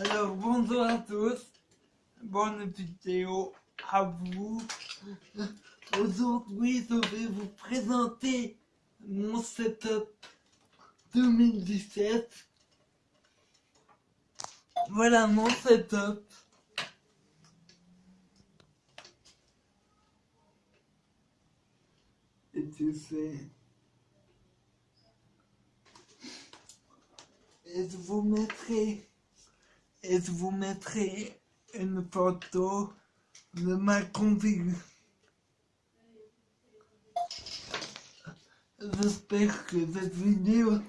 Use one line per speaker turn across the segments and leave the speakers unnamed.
Alors bonjour à tous, bonne vidéo à vous. Aujourd'hui je vais vous présenter mon setup 2017. Voilà mon setup. Et tu sais. Et je vous mettrai et je vous mettrai une photo de ma config. J'espère que cette vidéo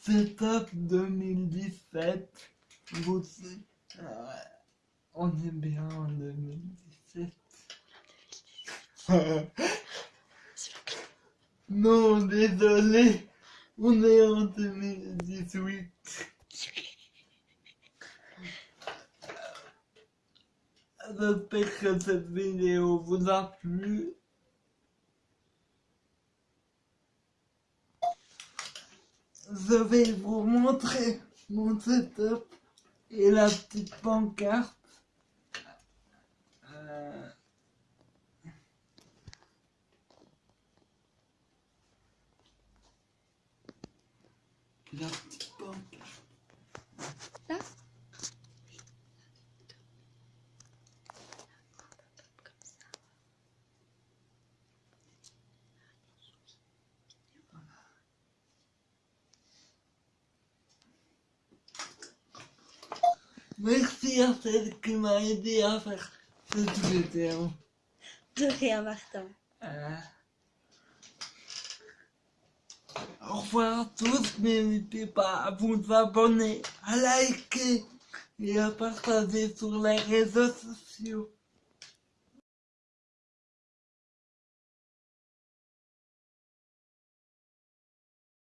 setup 2017 vous euh, on est bien en 2017 non désolé. On est en 2018 J'espère que cette vidéo vous a plu. Je vais vous montrer mon setup et la petite pancarte. Euh pancarte.
Là
Merci à celle qui m'a aidé à faire cette vidéo.
De rien, Martin.
Euh, Au revoir à tous, n'hésitez pas à vous abonner, à liker et à partager sur les réseaux sociaux.